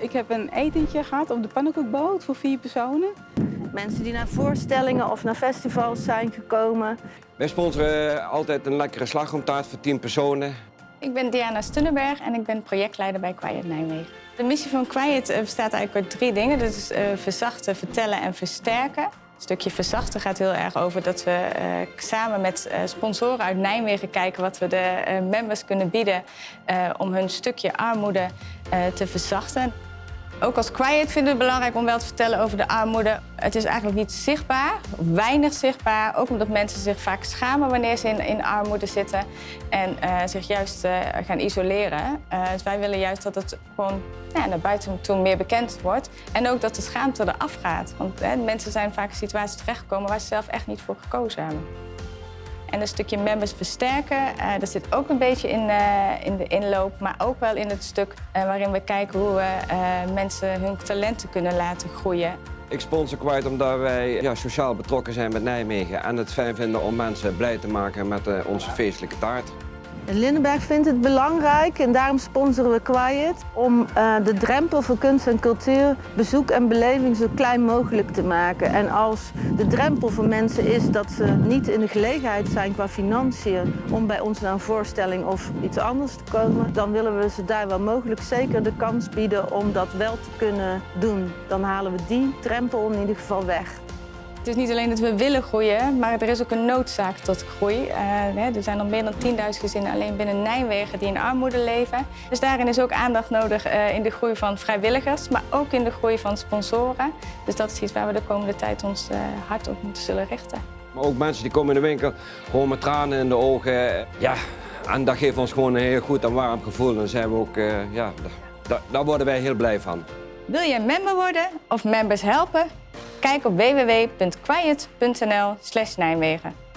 Ik heb een etentje gehad op de pannenkoekboot voor vier personen. Mensen die naar voorstellingen of naar festivals zijn gekomen. Wij sponsoren altijd een lekkere slagroomtaart voor 10 personen. Ik ben Diana Stunnenberg en ik ben projectleider bij Quiet Nijmegen. De missie van Quiet eh, bestaat eigenlijk uit drie dingen. Dat is uh, verzachten, vertellen en versterken. Het stukje verzachten gaat heel erg over dat we uh, samen met uh, sponsoren uit Nijmegen kijken wat we de uh, members kunnen bieden om hun stukje armoede te verzachten. Ook als Quiet vinden we het belangrijk om wel te vertellen over de armoede. Het is eigenlijk niet zichtbaar, weinig zichtbaar. Ook omdat mensen zich vaak schamen wanneer ze in, in armoede zitten en uh, zich juist uh, gaan isoleren. Uh, dus wij willen juist dat het gewoon ja, naar buiten toe meer bekend wordt. En ook dat de schaamte eraf gaat. Want mensen zijn vaak in situaties terechtgekomen waar ze zelf echt niet voor gekozen hebben. En een stukje members versterken, uh, dat zit ook een beetje in, uh, in de inloop, maar ook wel in het stuk uh, waarin we kijken hoe we mensen hun talenten kunnen laten groeien. Ik sponsor kwijt omdat wij ja, sociaal betrokken zijn met Nijmegen en het fijn vinden om mensen blij te maken met onze feestelijke taart. Lindenberg vindt het belangrijk en daarom sponsoren we Quiet om uh, de drempel voor kunst en cultuur, bezoek en beleving zo klein mogelijk te maken. En als de drempel voor mensen is dat ze niet in de gelegenheid zijn qua financiën om bij ons naar een voorstelling of iets anders te komen, dan willen we ze daar wel mogelijk zeker de kans bieden om dat wel te kunnen doen. Dan halen we die drempel in ieder geval weg. Het is niet alleen dat we willen groeien, maar er is ook een noodzaak tot groei. Uh, er zijn al meer dan 10.000 gezinnen alleen binnen Nijmegen die in armoede leven. Dus daarin is ook aandacht nodig uh, in de groei van vrijwilligers, maar ook in de groei van sponsoren. Dus dat is iets waar we de komende tijd ons uh, hard op moeten zullen richten. Maar ook mensen die komen in de winkel gewoon met tranen in de ogen. Ja, en dat geeft ons gewoon een heel goed en warm gevoel. Dan zijn we ook, ja, daar, daar worden wij heel blij van. Wil je een member worden of members helpen? Kijk op www.quiet.nl Nijmegen.